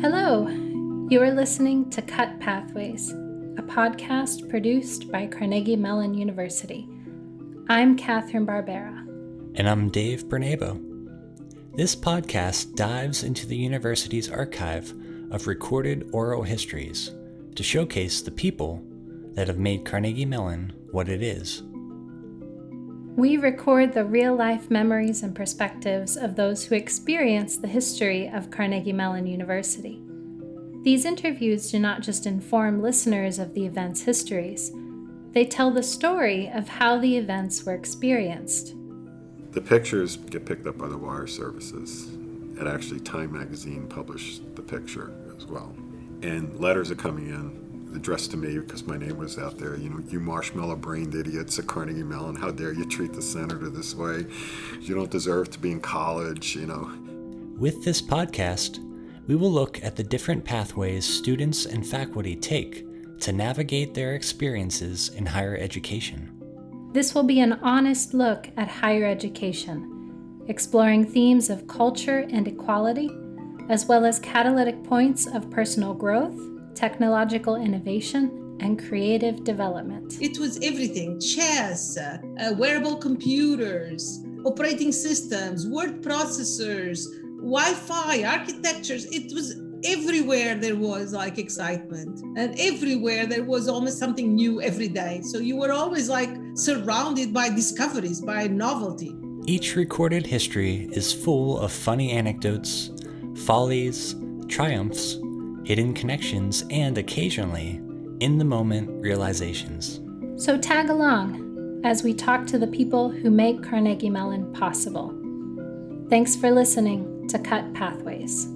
Hello! You are listening to Cut Pathways, a podcast produced by Carnegie Mellon University. I'm Catherine Barbera. And I'm Dave Bernabo. This podcast dives into the university's archive of recorded oral histories to showcase the people that have made Carnegie Mellon what it is. We record the real life memories and perspectives of those who experience the history of Carnegie Mellon University. These interviews do not just inform listeners of the event's histories, they tell the story of how the events were experienced. The pictures get picked up by the wire services, and actually, Time magazine published the picture as well. And letters are coming in addressed to me because my name was out there. You know, you marshmallow brained idiots at Carnegie Mellon, how dare you treat the senator this way? You don't deserve to be in college, you know. With this podcast, we will look at the different pathways students and faculty take to navigate their experiences in higher education. This will be an honest look at higher education, exploring themes of culture and equality, as well as catalytic points of personal growth technological innovation, and creative development. It was everything chess, uh, wearable computers, operating systems, word processors, Wi Fi, architectures. It was everywhere there was like excitement and everywhere there was almost something new every day so you were always like surrounded by discoveries by novelty each recorded history is full of funny anecdotes follies triumphs hidden connections, and occasionally, in the moment realizations. So tag along as we talk to the people who make Carnegie Mellon possible. Thanks for listening to Cut Pathways.